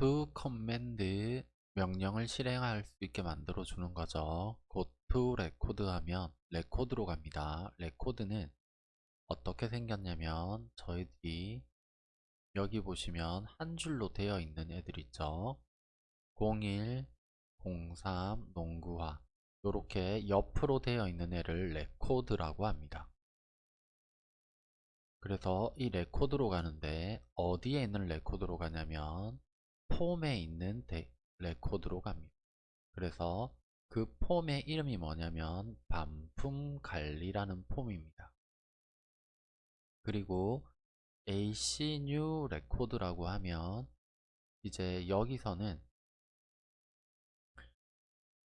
to command 명령을 실행할 수 있게 만들어 주는 거죠. go to record 하면 레코드로 갑니다. 레코드는 어떻게 생겼냐면 저희들이 여기 보시면 한 줄로 되어 있는 애들 있죠. 01, 03, 농구화 이렇게 옆으로 되어 있는 애를 레코드라고 합니다. 그래서 이 레코드로 가는데 어디에 있는 레코드로 가냐면 폼에 있는 데, 레코드로 갑니다. 그래서 그 폼의 이름이 뭐냐면 반품관리라는 폼입니다. 그리고 AC New Record라고 하면 이제 여기서는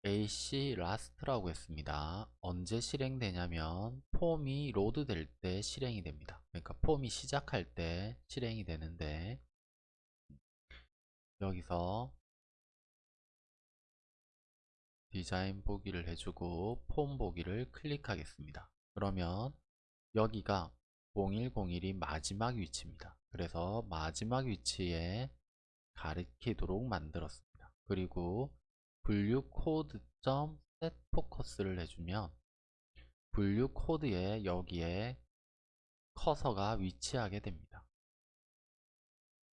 AC Last라고 했습니다. 언제 실행되냐면 폼이 load 될 때 실행이 됩니다. 그러니까 폼이 시작할 때 실행이 되는데 여기서 디자인 보기를 해주고 폼 보기를 클릭하겠습니다. 그러면 여기가 0101이 마지막 위치입니다. 그래서 마지막 위치에 가리키도록 만들었습니다. 그리고 분류 코드.점 set focus를 해주면 분류 코드에 여기에 커서가 위치하게 됩니다.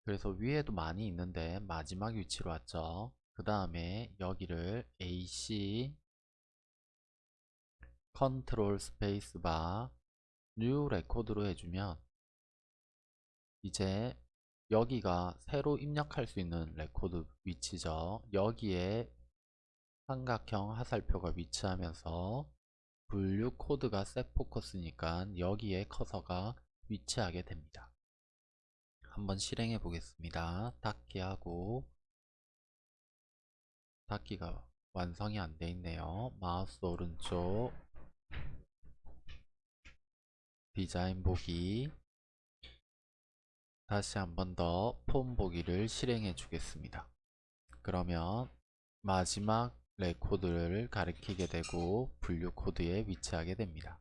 그래서 위에도 많이 있는데 마지막 위치로 왔죠. 그 다음에 여기를 AC 컨트롤 스페이스바 New Record로 해주면 이제 여기가 새로 입력할 수 있는 레코드 위치죠. 여기에 삼각형 화살표가 위치하면서 분류 코드가 set focus니까 여기에 커서가 위치하게 됩니다. 한번 실행해 보겠습니다. 닫기 하고 닫기가 완성이 안 돼 있네요. 마우스 오른쪽 디자인 보기 다시 한 번 더 폼 보기를 실행해 주겠습니다. 그러면 마지막 레코드를 가리키게 되고 분류 코드에 위치하게 됩니다.